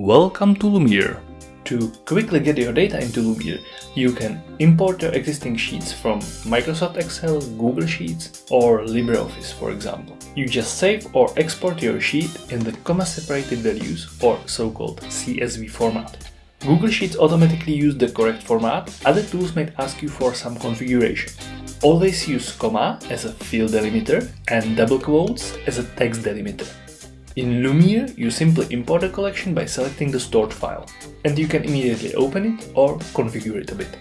Welcome to Lumiere. To quickly get your data into Lumiere, you can import your existing sheets from Microsoft Excel, Google Sheets or LibreOffice for example. You just save or export your sheet in the comma-separated values or so-called CSV format. Google Sheets automatically use the correct format, other tools might ask you for some configuration. Always use comma as a field delimiter and double quotes as a text delimiter. In Lumiere, you simply import a collection by selecting the stored file, and you can immediately open it or configure it a bit.